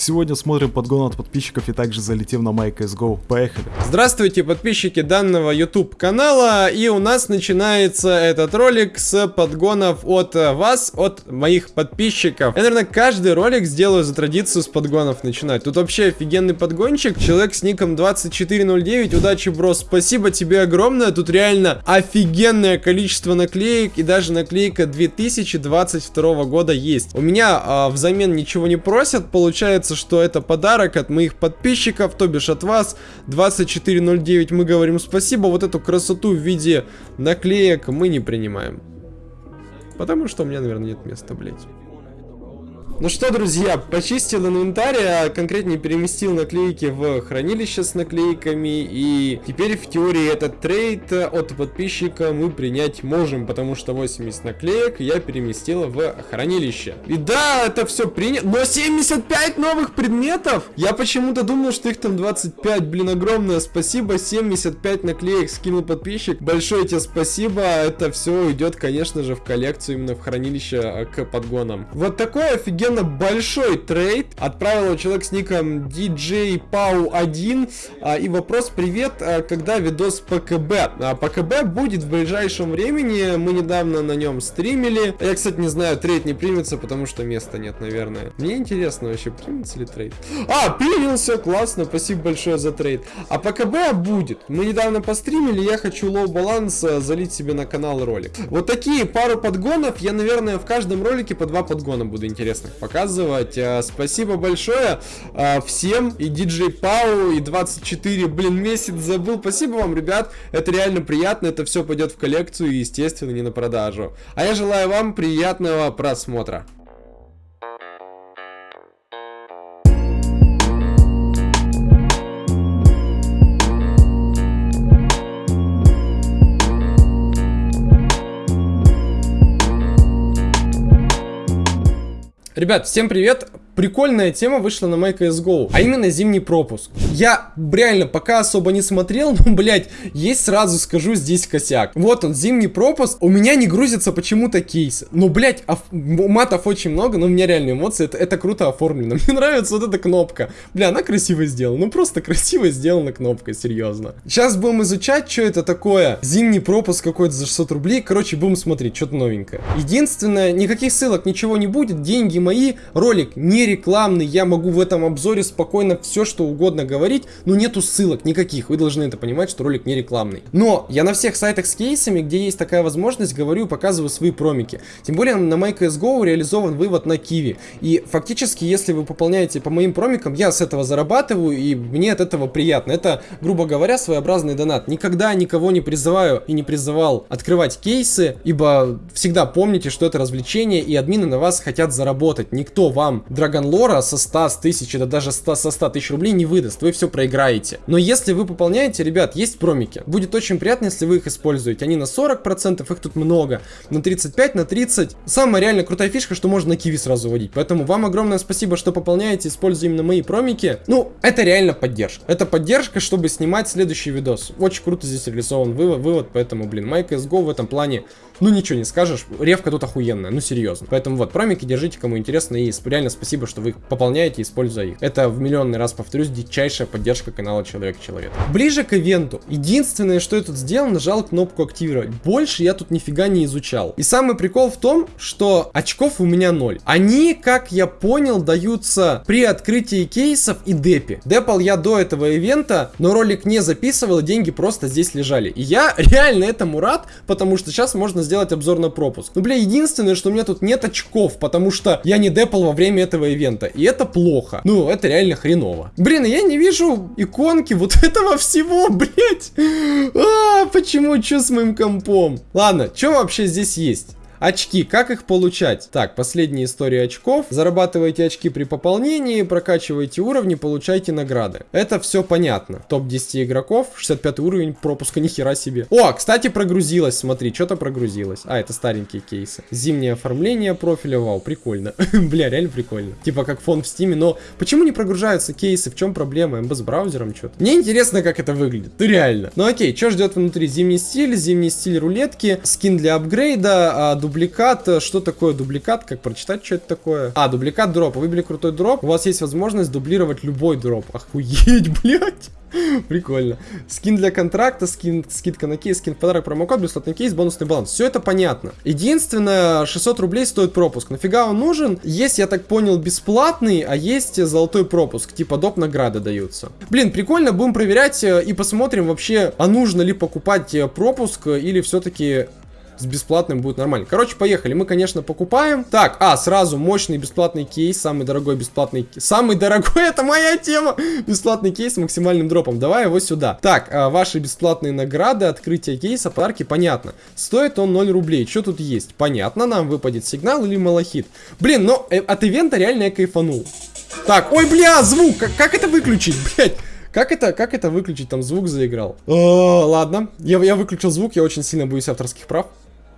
Сегодня смотрим подгон от подписчиков и также залетим на MyCSGO. Поехали. Здравствуйте, подписчики данного YouTube канала. И у нас начинается этот ролик с подгонов от вас, от моих подписчиков. Я, наверное, каждый ролик сделаю за традицию с подгонов начинать. Тут вообще офигенный подгончик. Человек с ником 2409. Удачи, бро. Спасибо тебе огромное. Тут реально офигенное количество наклеек. И даже наклейка 2022 года есть. У меня а, взамен ничего не просят. Получается, что это подарок от моих подписчиков, то бишь от вас. 2409 мы говорим спасибо. Вот эту красоту в виде наклеек мы не принимаем. Потому что у меня, наверное, нет места, блять. Ну что, друзья, почистил инвентарь, а конкретнее переместил наклейки в хранилище с наклейками, и теперь в теории этот трейд от подписчика мы принять можем, потому что 80 наклеек я переместил в хранилище. И да, это все принято, но 75 новых предметов! Я почему-то думал, что их там 25, блин, огромное спасибо, 75 наклеек скинул подписчик, большое тебе спасибо, это все идет, конечно же, в коллекцию, именно в хранилище к подгонам. Вот такой офигенный офигенно большой трейд. Отправил его человек с ником DJ Pau 1. А, и вопрос, привет, а, когда видос ПКБ? А, ПКБ будет в ближайшем времени. Мы недавно на нем стримили. Я, кстати, не знаю, трейд не примется, потому что места нет, наверное. Мне интересно вообще, примется ли трейд. А, принялся, классно, спасибо большое за трейд. А ПКБ будет. Мы недавно постримили, я хочу low баланс залить себе на канал ролик. Вот такие пару подгонов. Я, наверное, в каждом ролике по два подгона буду интересных показывать. А, спасибо большое а, всем, и DJ Пау, и 24, блин, месяц забыл. Спасибо вам, ребят, это реально приятно, это все пойдет в коллекцию и, естественно, не на продажу. А я желаю вам приятного просмотра. Ребят, всем привет! прикольная тема вышла на MyCSGO, а именно зимний пропуск. Я реально пока особо не смотрел, но, блядь, есть сразу скажу здесь косяк. Вот он, зимний пропуск, у меня не грузится почему-то кейс. Ну, блядь, оф... матов очень много, но у меня реально эмоции, это, это круто оформлено. Мне нравится вот эта кнопка. Бля, она красиво сделана, ну просто красиво сделана кнопка, серьезно. Сейчас будем изучать, что это такое. Зимний пропуск какой-то за 600 рублей, короче, будем смотреть, что-то новенькое. Единственное, никаких ссылок, ничего не будет, деньги мои, ролик не рекламный, я могу в этом обзоре спокойно все что угодно говорить, но нету ссылок никаких, вы должны это понимать, что ролик не рекламный. Но я на всех сайтах с кейсами, где есть такая возможность, говорю и показываю свои промики. Тем более на MyCSGO реализован вывод на Киви. И фактически, если вы пополняете по моим промикам, я с этого зарабатываю, и мне от этого приятно. Это, грубо говоря, своеобразный донат. Никогда никого не призываю и не призывал открывать кейсы, ибо всегда помните, что это развлечение, и админы на вас хотят заработать. Никто вам, Драгон Dragon Lore со 100, с 1000, да даже 100, со 100 тысяч рублей не выдаст, вы все проиграете. Но если вы пополняете, ребят, есть промики. Будет очень приятно, если вы их используете. Они на 40%, их тут много, на 35, на 30. Самая реально крутая фишка, что можно на киви сразу вводить. Поэтому вам огромное спасибо, что пополняете, используя именно мои промики. Ну, это реально поддержка. Это поддержка, чтобы снимать следующий видос. Очень круто здесь реализован вывод, вывод поэтому, блин, MyCSGO в этом плане, ну ничего не скажешь. Ревка тут охуенная, ну серьезно. Поэтому вот, промики держите, кому интересно, и реально спасибо, что вы их пополняете, используя их. Это в миллионный раз повторюсь, дичайшая поддержка канала Человек-Человек. Ближе к ивенту. Единственное, что я тут сделал, нажал кнопку активировать. Больше я тут нифига не изучал. И самый прикол в том, что очков у меня ноль. Они, как я понял, даются при открытии кейсов и депе. Депал я до этого ивента, но ролик не записывал, и деньги просто здесь лежали. И я реально этому рад, потому что сейчас можно сделать обзор на пропуск. Ну, бля, единственное, что у меня тут нет очков, потому что я не депал во время этого ивента. И это плохо. Ну, это реально хреново. Блин, я не вижу иконки вот этого всего, блять. А, почему? Что с моим компом? Ладно, что вообще здесь есть? Очки, как их получать? Так, последняя история очков. Зарабатывайте очки при пополнении, прокачивайте уровни, получайте награды. Это все понятно. Топ-10 игроков, 65 уровень пропуска, нихера себе. О, кстати, прогрузилось, смотри, что-то прогрузилось. А, это старенькие кейсы. Зимнее оформление профиля, вау, прикольно. Бля, реально прикольно. Типа как фон в стиме, но почему не прогружаются кейсы? В чем проблема? МБ с браузером что-то? Мне интересно, как это выглядит. Ну реально. Ну окей, что ждет внутри? Зимний стиль, зимний стиль рулетки, скин для апгрейда, а, дубликат. Э, что такое дубликат? Как прочитать, что это такое? А, дубликат дроп. Выбили крутой дроп. У вас есть возможность дублировать любой дроп. Охуеть, блядь. Прикольно. Скин для контракта, скин, скидка на кейс, скин подарок, промокод, бесплатный кейс, бонусный баланс. Все это понятно. Единственное, 600 рублей стоит пропуск. Нафига он нужен? Есть, я так понял, бесплатный, а есть золотой пропуск. Типа доп награды даются. Блин, прикольно, будем проверять э, и посмотрим вообще, а нужно ли покупать э, пропуск или все-таки с бесплатным будет нормально. Короче, поехали. Мы, конечно, покупаем. Так, а, сразу мощный бесплатный кейс. Самый дорогой бесплатный. Самый дорогой, это моя тема. Бесплатный кейс с максимальным дропом. Давай его сюда. Так, а, ваши бесплатные награды, открытие кейса, подарки, понятно. Стоит он 0 рублей. Что тут есть? Понятно, нам выпадет сигнал или малахит. Блин, но э, от ивента реально я кайфанул. Так, ой, бля, звук. Как, как это выключить, блядь? Как это, как это выключить? Там звук заиграл. О, ладно. Я, я выключил звук, я очень сильно боюсь авторских прав.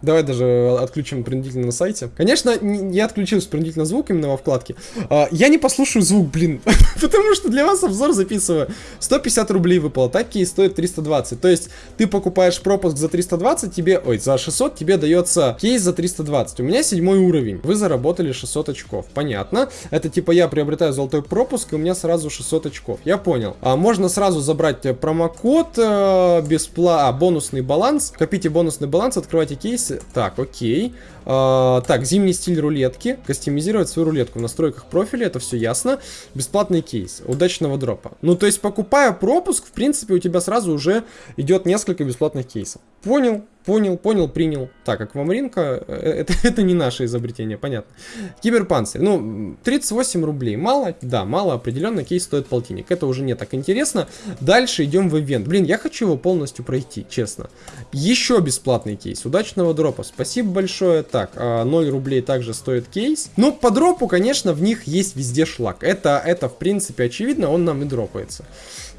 Давай даже отключим принудительно на сайте. Конечно, я отключил принудительно звук именно во вкладке. А, я не послушаю звук, блин. Потому что для вас обзор записываю. 150 рублей выпало. Такие стоят 320. То есть ты покупаешь пропуск за 320, тебе... Ой, за 600 тебе дается кейс за 320. У меня седьмой уровень. Вы заработали 600 очков. Понятно. Это типа я приобретаю золотой пропуск, и у меня сразу 600 очков. Я понял. А можно сразу забрать промокод э, бесплатно... А, бонусный баланс. Копите бонусный баланс, открывайте кейс так, окей. А, так, зимний стиль рулетки. Кастомизировать свою рулетку в настройках профиля, это все ясно. Бесплатный кейс. Удачного дропа. Ну, то есть, покупая пропуск, в принципе, у тебя сразу уже идет несколько бесплатных кейсов. Понял? Понял, понял, принял. Так, аквамаринка, э, это, это не наше изобретение, понятно. Киберпанцирь, ну, 38 рублей. Мало? Да, мало, определенно, кейс стоит полтинник. Это уже не так интересно. Дальше идем в ивент. Блин, я хочу его полностью пройти, честно. Еще бесплатный кейс. Удачного дропа. Спасибо большое. Так, 0 а, рублей также стоит кейс. Ну, по дропу, конечно, в них есть везде шлак. Это, это в принципе, очевидно, он нам и дропается.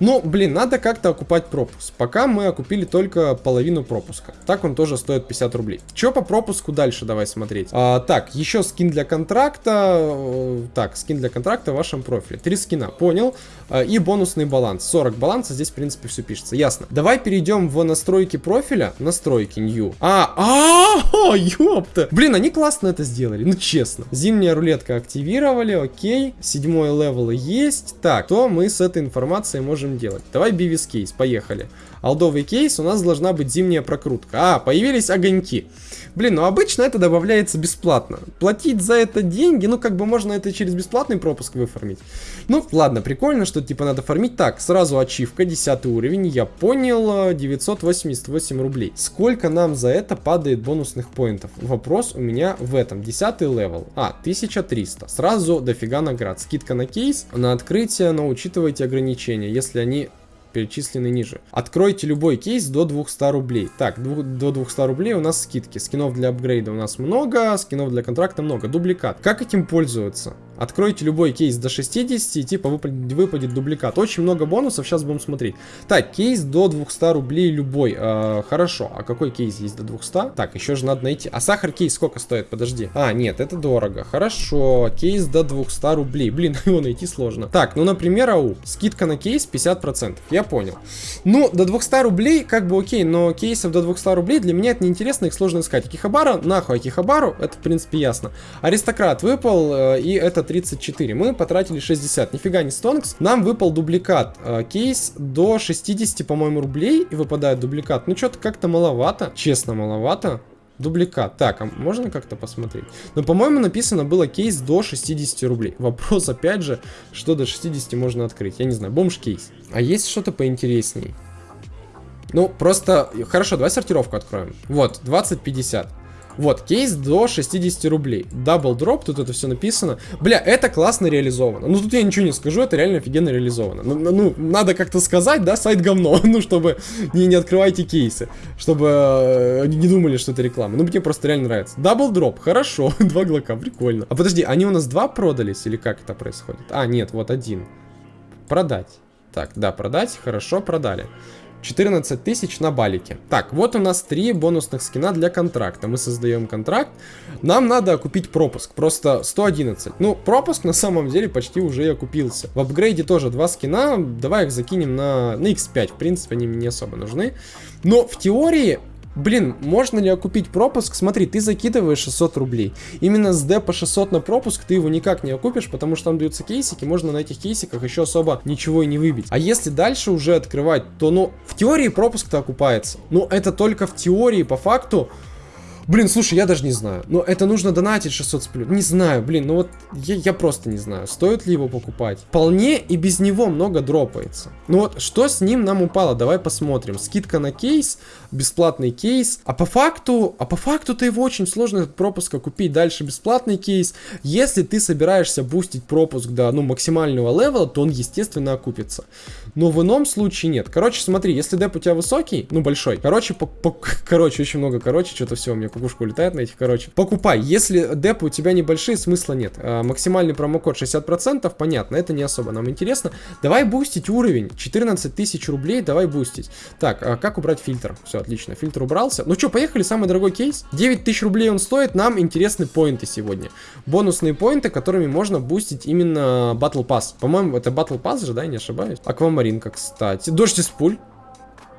Ну, блин, надо как-то окупать пропуск. Пока мы окупили только половину пропуска. Так он тоже стоит 50 рублей. Че по пропуску дальше давай смотреть? А, так, еще скин для контракта. Э, так, скин для контракта в вашем профиле. Три скина, понял. А, и бонусный баланс. 40 баланса, здесь в принципе все пишется. Ясно. Давай перейдем в настройки профиля. Настройки, new. А, а, ёпта. Блин, они классно это сделали, ну честно. Зимняя рулетка активировали, окей. Седьмой левел есть. Так, то мы с этой информацией можем можем делать? Давай бивис кейс, поехали. Олдовый кейс, у нас должна быть зимняя прокрутка. А, появились огоньки. Блин, ну обычно это добавляется бесплатно. Платить за это деньги, ну как бы можно это через бесплатный пропуск выфармить. Ну, ладно, прикольно, что типа надо фармить. Так, сразу ачивка, 10 уровень, я понял, 988 рублей. Сколько нам за это падает бонусных поинтов? Вопрос у меня в этом. 10 левел. А, 1300. Сразу дофига наград. Скидка на кейс, на открытие, но учитывайте ограничения. Если они перечислены ниже. Откройте любой кейс до 200 рублей. Так, до 200 рублей у нас скидки. Скинов для апгрейда у нас много, скинов для контракта много. Дубликат. Как этим пользоваться? Откройте любой кейс до 60 и типа выпадет, выпадет дубликат. Очень много бонусов, сейчас будем смотреть. Так, кейс до 200 рублей любой. Э, хорошо, а какой кейс есть до 200? Так, еще же надо найти. А сахар кейс сколько стоит? Подожди. А, нет, это дорого. Хорошо, кейс до 200 рублей. Блин, его найти сложно. Так, ну, например, ау, скидка на кейс 50%. Я понял. Ну, до 200 рублей как бы окей, но кейсов до 200 рублей для меня это неинтересно, их сложно искать. Акихабара, нахуй Акихабару, это в принципе ясно. Аристократ выпал, э, и этот 34. Мы потратили 60. Нифига не стонкс. Нам выпал дубликат. Э, кейс до 60, по-моему, рублей. И выпадает дубликат. Ну, что-то как-то маловато. Честно, маловато. Дубликат. Так, а можно как-то посмотреть? Но, по-моему, написано было кейс до 60 рублей. Вопрос, опять же, что до 60 можно открыть. Я не знаю, бомж-кейс. А есть что-то поинтересней? Ну, просто... Хорошо, давай сортировку откроем. Вот, 20-50. Вот, кейс до 60 рублей. Double drop, тут это все написано. Бля, это классно реализовано. Ну, тут я ничего не скажу, это реально офигенно реализовано. Ну, ну, ну надо как-то сказать, да, сайт говно. ну, чтобы не, не открывайте кейсы. Чтобы э, не думали, что это реклама. Ну, мне просто реально нравится. Double drop, хорошо. два глока, прикольно. А подожди, они у нас два продались или как это происходит? А, нет, вот один. Продать. Так, да, продать, хорошо, продали. 14 тысяч на балике. Так, вот у нас три бонусных скина для контракта. Мы создаем контракт. Нам надо купить пропуск. Просто 111. Ну, пропуск на самом деле почти уже окупился. В апгрейде тоже два скина. Давай их закинем на, на x5. В принципе, они мне не особо нужны. Но в теории Блин, можно ли окупить пропуск? Смотри, ты закидываешь 600 рублей. Именно с депа 600 на пропуск ты его никак не окупишь, потому что там даются кейсики, можно на этих кейсиках еще особо ничего и не выбить. А если дальше уже открывать, то, ну, в теории пропуск-то окупается. Но это только в теории, по факту, Блин, слушай, я даже не знаю. Но это нужно донатить 600 с Не знаю, блин, ну вот я, я просто не знаю, стоит ли его покупать. Вполне и без него много дропается. Ну вот, что с ним нам упало? Давай посмотрим. Скидка на кейс, бесплатный кейс. А по факту, а по факту-то его очень сложно этот пропуск купить. Дальше бесплатный кейс. Если ты собираешься бустить пропуск до, ну, максимального левела, то он, естественно, окупится. Но в ином случае нет. Короче, смотри, если деп у тебя высокий, ну, большой, короче, по, по, короче, очень много короче, что-то все у меня кукушка улетает на этих, короче. Покупай. Если депы у тебя небольшие, смысла нет. А, максимальный промокод 60%, понятно, это не особо нам интересно. Давай бустить уровень. 14 тысяч рублей, давай бустить. Так, а как убрать фильтр? Все, отлично, фильтр убрался. Ну что, поехали, самый дорогой кейс. 9 тысяч рублей он стоит, нам интересны поинты сегодня. Бонусные поинты, которыми можно бустить именно Battle Pass. По-моему, это Battle Pass же, да, не ошибаюсь? Аквамаринка, кстати. Дождь из пуль.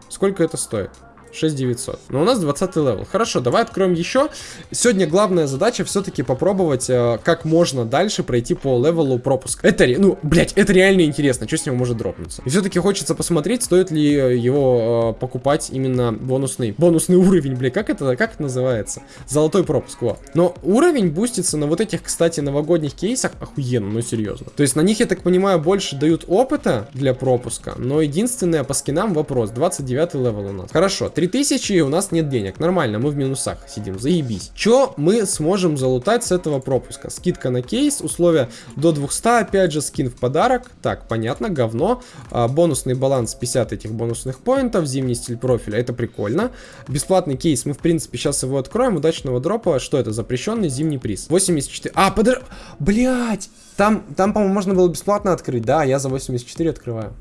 Сколько это стоит? 6900. Но у нас 20 левел. Хорошо, давай откроем еще. Сегодня главная задача все-таки попробовать, э, как можно дальше пройти по левелу пропуск. Это, ну, блять, это реально интересно, что с него может дропнуться. И все-таки хочется посмотреть, стоит ли его э, покупать именно бонусный, бонусный уровень, блядь, как это, как это называется? Золотой пропуск, вот. Но уровень бустится на вот этих, кстати, новогодних кейсах охуенно, ну серьезно. То есть на них, я так понимаю, больше дают опыта для пропуска, но единственное по скинам вопрос, 29 левел у нас. Хорошо, 3000 у нас нет денег. Нормально, мы в минусах сидим, заебись. Что мы сможем залутать с этого пропуска? Скидка на кейс, условия до 200, опять же, скин в подарок. Так, понятно, говно. А, бонусный баланс 50 этих бонусных поинтов, зимний стиль профиля, это прикольно. Бесплатный кейс, мы, в принципе, сейчас его откроем. Удачного дропа, что это? Запрещенный зимний приз. 84. А, подор... Блять! Там, там по-моему, можно было бесплатно открыть. Да, я за 84 открываю.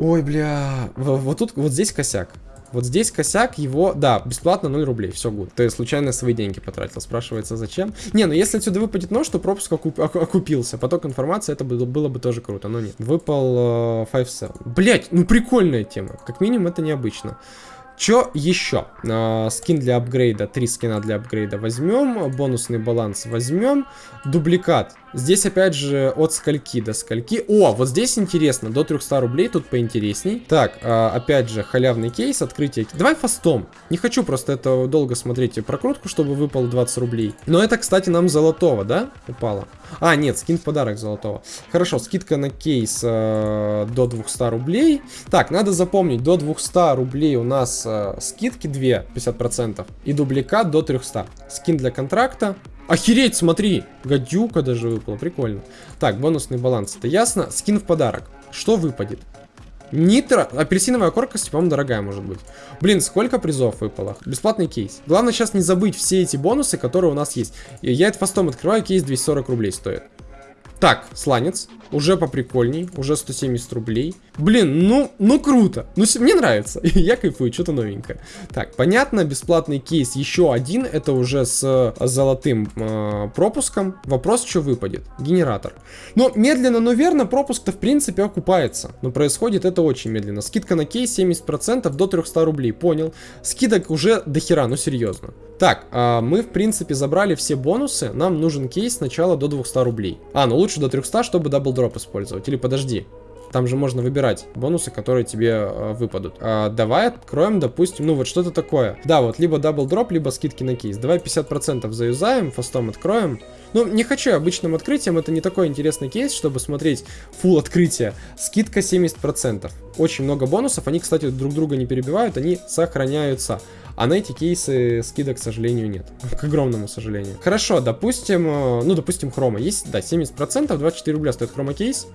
Ой, бля. Вот тут, вот здесь косяк. Вот здесь косяк его, да, бесплатно 0 рублей, все гуд. Ты случайно свои деньги потратил, спрашивается, зачем? Не, ну если отсюда выпадет нож, то пропуск окуп, окупился. Поток информации, это было, было бы тоже круто, но нет. Выпал э, 5 Блять, ну прикольная тема, как минимум это необычно. Что еще? Э, скин для апгрейда, три скина для апгрейда возьмем, бонусный баланс возьмем, дубликат. Здесь опять же от скольки до скольки. О, вот здесь интересно, до 300 рублей, тут поинтересней. Так, э, опять же халявный кейс, открытие. Давай фастом. Не хочу просто это долго смотреть прокрутку, чтобы выпало 20 рублей. Но это, кстати, нам золотого, да, упало? А, нет, скин в подарок золотого. Хорошо, скидка на кейс э, до 200 рублей. Так, надо запомнить, до 200 рублей у нас э, скидки 2, 50%. И дубликат до 300. Скин для контракта. Охереть, смотри! Гадюка даже выпала, прикольно. Так, бонусный баланс, это ясно. Скин в подарок. Что выпадет? Нитро, апельсиновая корка, по-моему, дорогая может быть. Блин, сколько призов выпало? Бесплатный кейс. Главное сейчас не забыть все эти бонусы, которые у нас есть. Я это фастом открываю, кейс 240 рублей стоит. Так, сланец. Уже поприкольней. Уже 170 рублей. Блин, ну, ну круто. Ну, мне нравится. Я кайфую, что-то новенькое. Так, понятно, бесплатный кейс еще один. Это уже с э, золотым э, пропуском. Вопрос, что выпадет. Генератор. Но медленно, но верно, пропуск-то в принципе окупается. Но происходит это очень медленно. Скидка на кейс 70% до 300 рублей. Понял. Скидок уже до хера, ну серьезно. Так, э, мы в принципе забрали все бонусы. Нам нужен кейс сначала до 200 рублей. А, ну лучше до 300, чтобы double drop использовать. Или подожди. Там же можно выбирать бонусы, которые тебе э, выпадут. А, давай откроем, допустим, ну вот что-то такое. Да, вот либо double drop, либо скидки на кейс. Давай 50% заюзаем, fast ом откроем. Ну, не хочу обычным открытием, это не такой интересный кейс, чтобы смотреть full открытие. Скидка 70%. Очень много бонусов, они, кстати, друг друга не перебивают, они сохраняются. А на эти кейсы скидок, к сожалению, нет. К огромному сожалению. Хорошо, допустим, э, ну, допустим, хрома. Есть, да, 70%, 24 рубля стоит хрома кейс.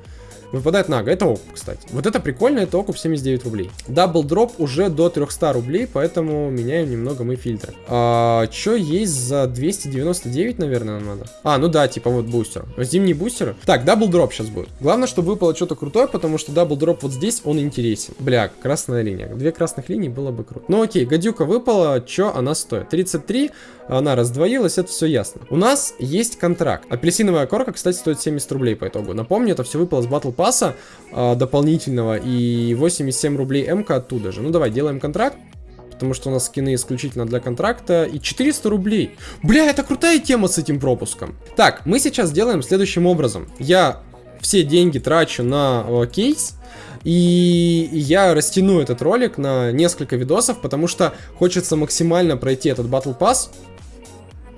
Выпадает нага. Это окуп, кстати. Вот это прикольно, это окуп 79 рублей. Double drop уже до 300 рублей, поэтому меняем немного мы фильтры. А, что есть за 299, наверное, нам надо? А, ну да, типа вот бустер. Зимний бустер. Так, double drop сейчас будет. Главное, чтобы выпало что-то крутое, потому что double drop вот здесь, он интересен. Бля, красная линия. Две красных линии было бы круто. Ну окей, гадюка выпала, что она стоит? 33, она раздвоилась, это все ясно. У нас есть контракт. Апельсиновая корка, кстати, стоит 70 рублей по итогу. Напомню, это все выпало с Battle Pass э, дополнительного и 87 рублей МК оттуда же. Ну давай, делаем контракт. потому что у нас скины исключительно для контракта, и 400 рублей. Бля, это крутая тема с этим пропуском. Так, мы сейчас делаем следующим образом. Я все деньги трачу на э, кейс, и я растяну этот ролик на несколько видосов, потому что хочется максимально пройти этот Battle Pass,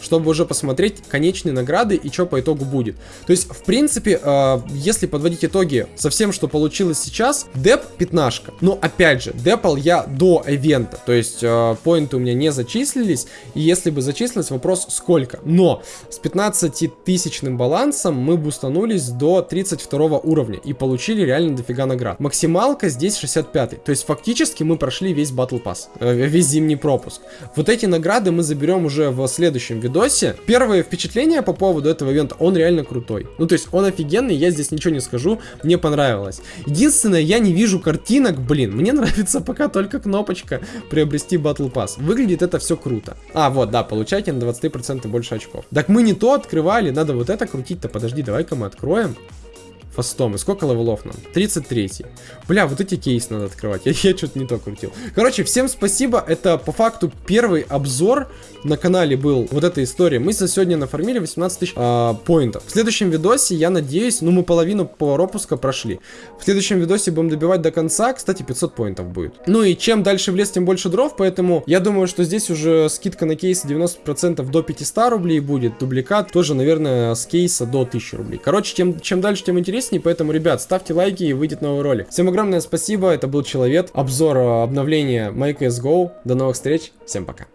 чтобы уже посмотреть конечные награды и что по итогу будет. То есть, в принципе, э, если подводить итоги со всем, что получилось сейчас, деп пятнашка. Но, опять же, депал я до ивента, то есть, э, поинты у меня не зачислились, и если бы зачислилось, вопрос сколько. Но с 15-тысячным балансом мы бустанулись до 32 уровня и получили реально дофига наград. Максималка здесь 65, то есть, фактически мы прошли весь Battle Pass, э, весь зимний пропуск. Вот эти награды мы заберем уже в следующем видосе. Первое впечатление по поводу этого ивента, он реально крутой. Ну, то есть он офигенный, я здесь ничего не скажу, мне понравилось. Единственное, я не вижу картинок, блин, мне нравится пока только кнопочка приобрести Battle Pass. Выглядит это все круто. А, вот, да, получайте на 20% больше очков. Так мы не то открывали, надо вот это крутить-то, подожди, давай-ка мы откроем fast ом. И сколько левелов нам? 33. Бля, вот эти кейсы надо открывать. Я, я что-то не то крутил. Короче, всем спасибо. Это по факту первый обзор на канале был. Вот эта история. Мы за сегодня нафармили 18 тысяч э, поинтов. В следующем видосе, я надеюсь, ну мы половину по пропуска прошли. В следующем видосе будем добивать до конца. Кстати, 500 поинтов будет. Ну и чем дальше в лес, тем больше дров. Поэтому я думаю, что здесь уже скидка на кейсы 90% до 500 рублей будет. Дубликат тоже, наверное, с кейса до 1000 рублей. Короче, чем, чем дальше, тем интереснее интереснее, поэтому, ребят, ставьте лайки и выйдет новый ролик. Всем огромное спасибо, это был Человек, обзор э, обновления MyCSGO. До новых встреч, всем пока.